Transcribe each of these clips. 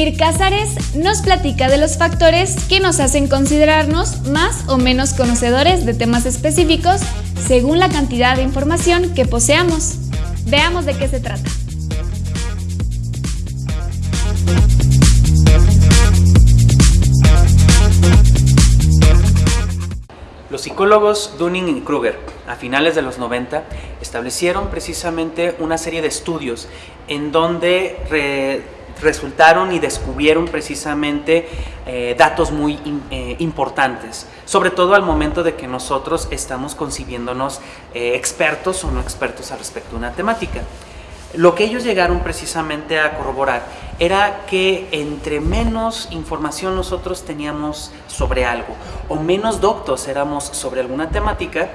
Casares nos platica de los factores que nos hacen considerarnos más o menos conocedores de temas específicos según la cantidad de información que poseamos. Veamos de qué se trata. Los psicólogos Dunning y Kruger a finales de los 90 establecieron precisamente una serie de estudios en donde resultaron y descubrieron precisamente eh, datos muy eh, importantes, sobre todo al momento de que nosotros estamos concibiéndonos eh, expertos o no expertos al respecto de una temática. Lo que ellos llegaron precisamente a corroborar era que entre menos información nosotros teníamos sobre algo o menos doctos éramos sobre alguna temática,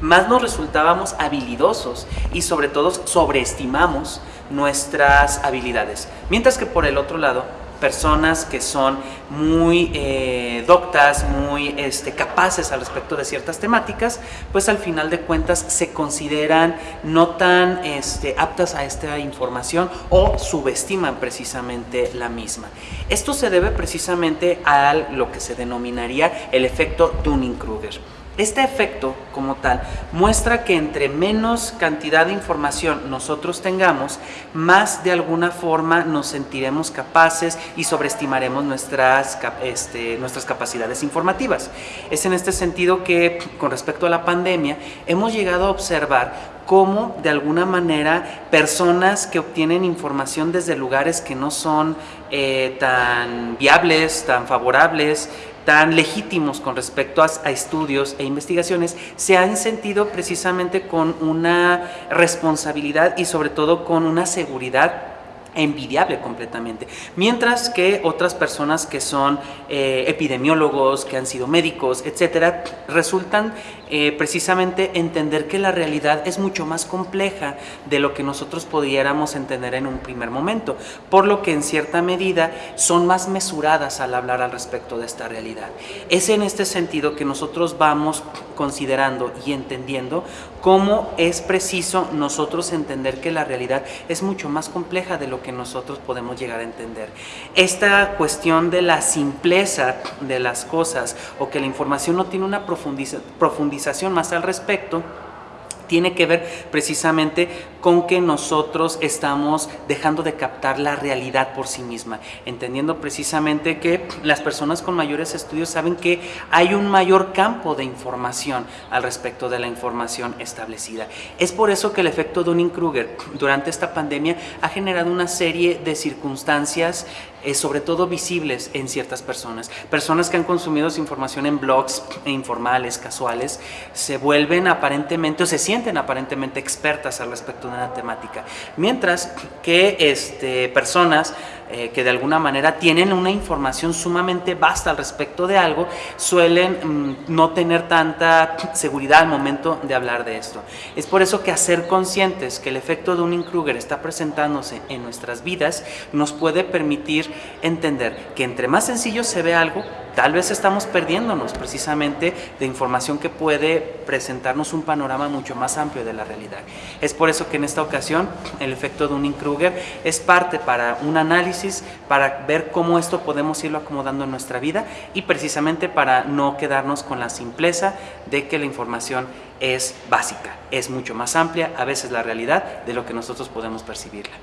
más nos resultábamos habilidosos y sobre todo sobreestimamos nuestras habilidades. Mientras que por el otro lado, personas que son muy eh, doctas, muy este, capaces al respecto de ciertas temáticas, pues al final de cuentas se consideran no tan este, aptas a esta información o subestiman precisamente la misma. Esto se debe precisamente a lo que se denominaría el efecto Dunning-Kruger. Este efecto, como tal, muestra que entre menos cantidad de información nosotros tengamos, más de alguna forma nos sentiremos capaces y sobreestimaremos nuestras, este, nuestras capacidades informativas. Es en este sentido que, con respecto a la pandemia, hemos llegado a observar cómo de alguna manera personas que obtienen información desde lugares que no son eh, tan viables, tan favorables, tan legítimos con respecto a, estudios e investigaciones, se han sentido precisamente con una responsabilidad y sobre todo con una seguridad envidiable completamente. Mientras que otras personas que son eh, epidemiólogos, que han sido médicos, etcétera, resultan eh, precisamente entender que la realidad es mucho más compleja de lo que nosotros pudiéramos entender en un primer momento, por lo que en cierta medida son más mesuradas al hablar al respecto de esta realidad. Es en este sentido que nosotros vamos considerando y entendiendo cómo es preciso nosotros entender que la realidad es mucho más compleja de lo que nosotros podemos llegar a entender. Esta cuestión de la simpleza de las cosas o que la información no tiene una profundización más al respecto, tiene que ver precisamente con que nosotros estamos dejando de captar la realidad por sí misma, entendiendo precisamente que las personas con mayores estudios saben que hay un mayor campo de información al respecto de la información establecida. Es por eso que el efecto Dunning-Kruger durante esta pandemia ha generado una serie de circunstancias eh, sobre todo visibles en ciertas personas. Personas que han consumido información en blogs informales, casuales, se vuelven aparentemente o se sienten aparentemente expertas al respecto una temática. Mientras que este, personas eh, que de alguna manera tienen una información sumamente vasta al respecto de algo, suelen mm, no tener tanta seguridad al momento de hablar de esto. Es por eso que hacer conscientes que el efecto de Dunning-Kruger está presentándose en nuestras vidas nos puede permitir entender que entre más sencillo se ve algo, tal vez estamos perdiéndonos precisamente de información que puede presentarnos un panorama mucho más amplio de la realidad. Es por eso que en esta ocasión el efecto Dunning-Kruger es parte para un análisis, para ver cómo esto podemos irlo acomodando en nuestra vida y precisamente para no quedarnos con la simpleza de que la información es básica, es mucho más amplia, a veces la realidad, de lo que nosotros podemos percibirla.